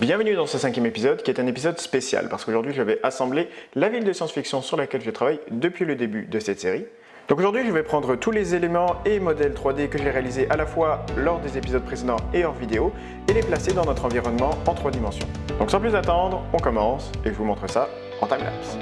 Bienvenue dans ce cinquième épisode qui est un épisode spécial parce qu'aujourd'hui je vais assembler la ville de science-fiction sur laquelle je travaille depuis le début de cette série. Donc aujourd'hui je vais prendre tous les éléments et modèles 3D que j'ai réalisés à la fois lors des épisodes précédents et hors vidéo et les placer dans notre environnement en trois dimensions. Donc sans plus attendre, on commence et je vous montre ça en timelapse.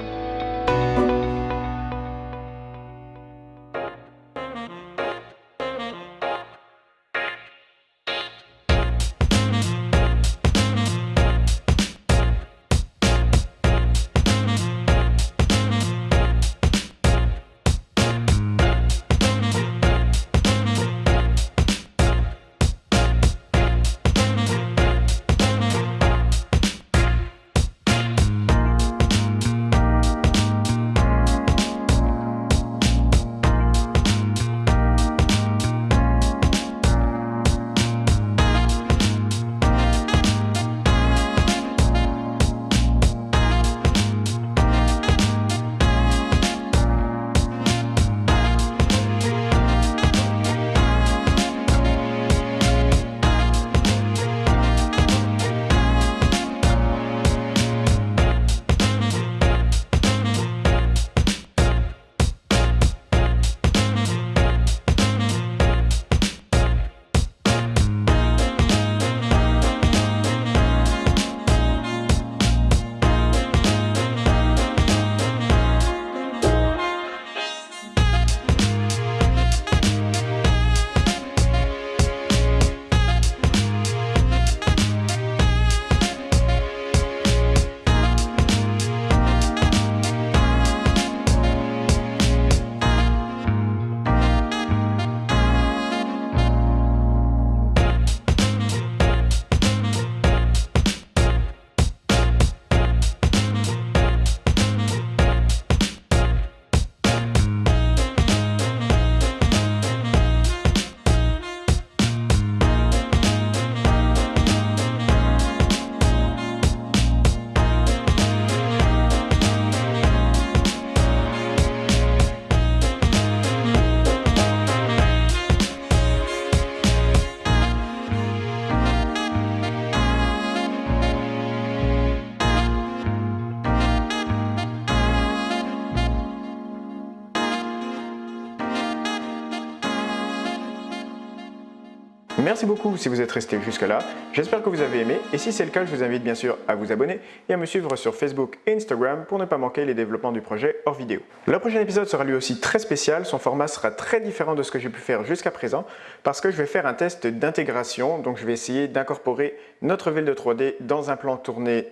Merci beaucoup si vous êtes resté jusque là, j'espère que vous avez aimé et si c'est le cas je vous invite bien sûr à vous abonner et à me suivre sur Facebook et Instagram pour ne pas manquer les développements du projet hors vidéo. Le prochain épisode sera lui aussi très spécial, son format sera très différent de ce que j'ai pu faire jusqu'à présent parce que je vais faire un test d'intégration, donc je vais essayer d'incorporer notre ville de 3D dans un plan tourné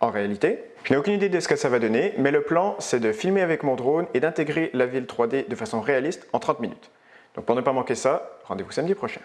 en réalité. Je n'ai aucune idée de ce que ça va donner, mais le plan c'est de filmer avec mon drone et d'intégrer la ville 3D de façon réaliste en 30 minutes. Donc pour ne pas manquer ça, rendez-vous samedi prochain.